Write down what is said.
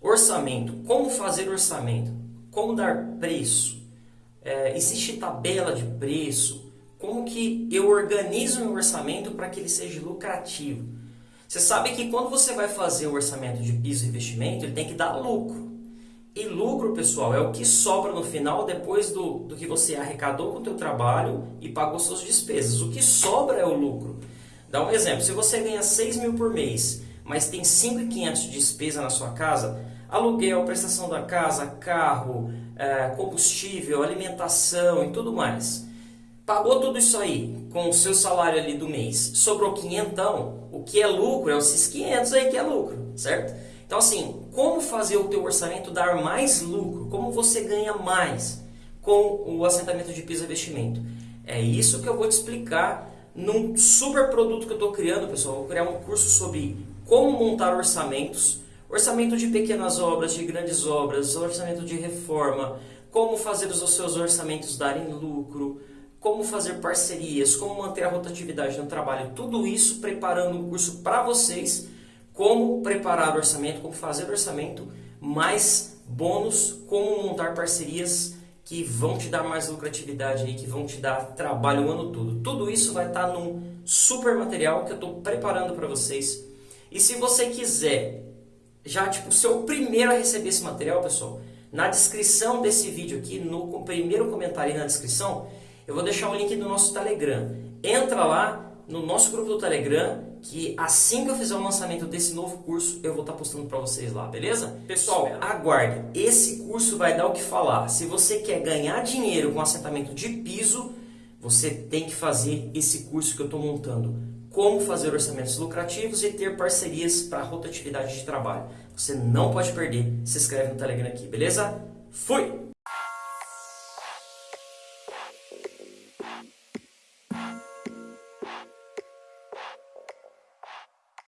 Orçamento. Como fazer orçamento? Como dar preço? É, existe tabela de preço? Como que eu organizo meu orçamento para que ele seja lucrativo? Você sabe que quando você vai fazer o orçamento de piso e investimento, ele tem que dar lucro. E lucro, pessoal, é o que sobra no final depois do, do que você arrecadou com o teu trabalho e pagou suas despesas. O que sobra é o lucro. Dá um exemplo, se você ganha 6 mil por mês, mas tem 5.500 de despesa na sua casa, aluguel, prestação da casa, carro, é, combustível, alimentação e tudo mais. Pagou tudo isso aí com o seu salário ali do mês, sobrou 500, o que é lucro é esses 500 aí que é lucro, certo? Então assim, como fazer o teu orçamento dar mais lucro? Como você ganha mais com o assentamento de piso investimento? É isso que eu vou te explicar num super produto que eu estou criando, pessoal. vou criar um curso sobre como montar orçamentos, orçamento de pequenas obras, de grandes obras, orçamento de reforma, como fazer os seus orçamentos darem lucro, como fazer parcerias, como manter a rotatividade no trabalho, tudo isso preparando um curso para vocês como preparar o orçamento, como fazer o orçamento, mais bônus, como montar parcerias que vão te dar mais lucratividade aí, que vão te dar trabalho o ano todo. Tudo isso vai estar num super material que eu estou preparando para vocês. E se você quiser já tipo ser o primeiro a receber esse material, pessoal, na descrição desse vídeo aqui, no primeiro comentário na descrição, eu vou deixar o link do nosso Telegram. Entra lá, no nosso grupo do Telegram, que assim que eu fizer o lançamento desse novo curso, eu vou estar postando para vocês lá, beleza? Pessoal, aguarde, esse curso vai dar o que falar. Se você quer ganhar dinheiro com assentamento de piso, você tem que fazer esse curso que eu estou montando. Como fazer orçamentos lucrativos e ter parcerias para rotatividade de trabalho. Você não pode perder. Se inscreve no Telegram aqui, beleza? Fui!